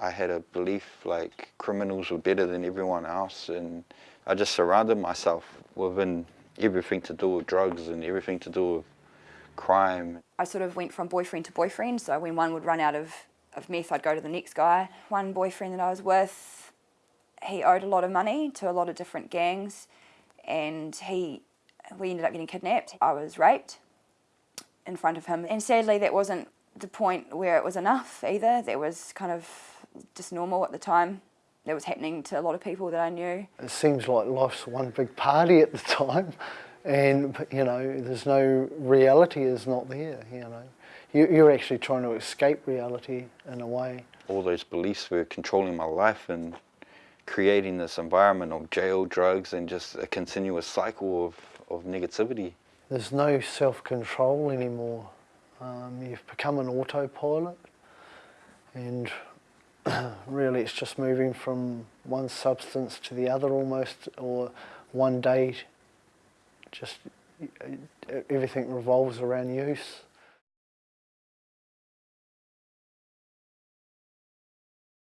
I had a belief like criminals were better than everyone else and I just surrounded myself within everything to do with drugs and everything to do with crime. I sort of went from boyfriend to boyfriend, so when one would run out of, of meth, I'd go to the next guy. One boyfriend that I was with, he owed a lot of money to a lot of different gangs and he, we ended up getting kidnapped. I was raped in front of him and sadly that wasn't the point where it was enough either. That was kind of just normal at the time. That was happening to a lot of people that I knew. It seems like life's one big party at the time and you know there's no reality is not there you know you're actually trying to escape reality in a way all those beliefs were controlling my life and creating this environment of jail drugs and just a continuous cycle of, of negativity there's no self-control anymore um, you've become an autopilot and really it's just moving from one substance to the other almost or one day just everything revolves around use.